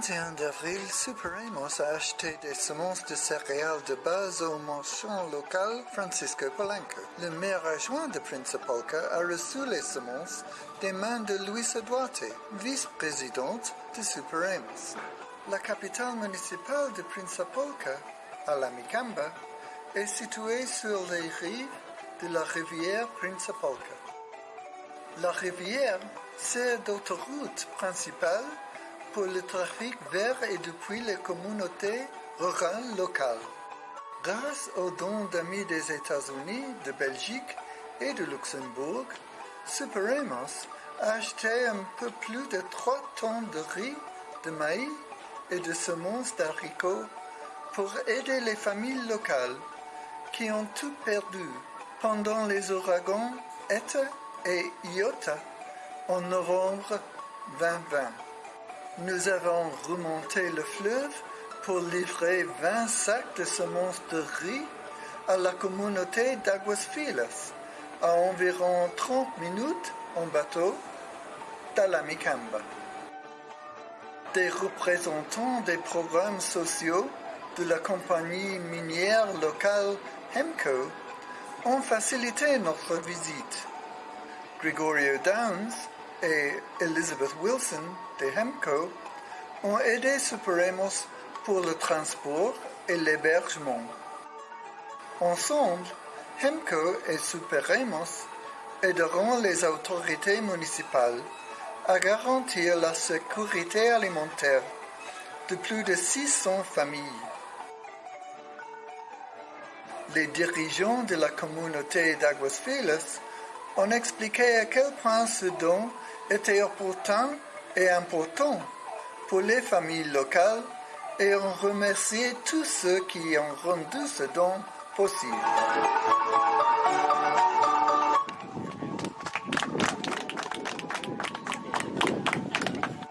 21 avril, Superamos a acheté des semences de céréales de base au marchand local Francisco Polanco. Le maire adjoint de Principalca a reçu les semences des mains de Luisa Duarte, vice-présidente de Superamos. La capitale municipale de Principalca, à la Micamba, est située sur les rives de la rivière Principalca. La rivière sert d'autoroute principale pour le trafic vers et depuis les communautés rurales locales. Grâce aux dons d'amis des États-Unis, de Belgique et de Luxembourg, Superamos a acheté un peu plus de 3 tonnes de riz, de maïs et de semences d'haricots pour aider les familles locales qui ont tout perdu pendant les ouragans Eta et Iota en novembre 2020. Nous avons remonté le fleuve pour livrer 20 sacs de semences de riz à la communauté d'Aguas Filas, à environ 30 minutes en bateau d'Alamicamba. Des représentants des programmes sociaux de la compagnie minière locale Hemco ont facilité notre visite. Gregorio Downs et Elizabeth Wilson de Hemco ont aidé Superemos pour le transport et l'hébergement. Ensemble, Hemco et Superemos aideront les autorités municipales à garantir la sécurité alimentaire de plus de 600 familles. Les dirigeants de la communauté d'Aguas ont expliqué à quel point ce don était important et important pour les familles locales et ont remercié tous ceux qui ont rendu ce don possible.